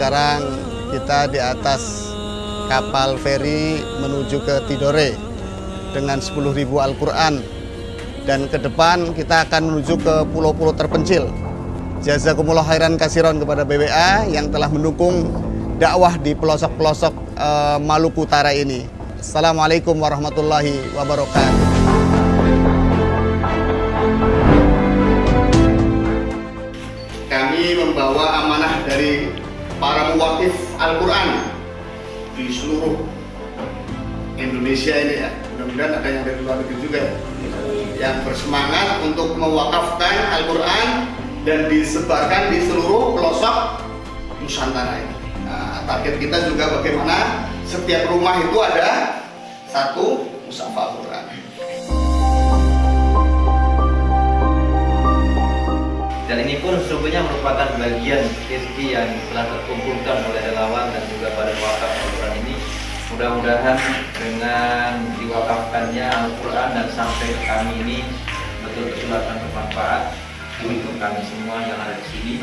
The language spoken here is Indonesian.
sekarang kita di atas kapal feri menuju ke Tidore dengan 10.000 Al-Quran dan ke depan kita akan menuju ke pulau-pulau terpencil. Jazakumullah khairan kasiron kepada BWA yang telah mendukung dakwah di pelosok-pelosok uh, Maluku Utara ini. Assalamualaikum warahmatullahi wabarakatuh. Kami membawa amanah dari para muwakif Al-Quran di seluruh Indonesia ini ya. Mudah-mudahan ada yang dari luar negeri juga ya. Yang bersemangat untuk mewakafkan Al-Quran dan disebarkan di seluruh pelosok Nusantara ini. Nah, target kita juga bagaimana setiap rumah itu ada satu mushaf Al-Quran. Dan ini pun sesungguhnya merupakan bagian rezeki yang telah terkumpulkan oleh relawan dan juga pada wakaf Al-Quran ini. Mudah-mudahan dengan diwakafkannya Al-Quran dan sampai ke kami ini betul-betul akan bermanfaat untuk kami semua yang ada di sini.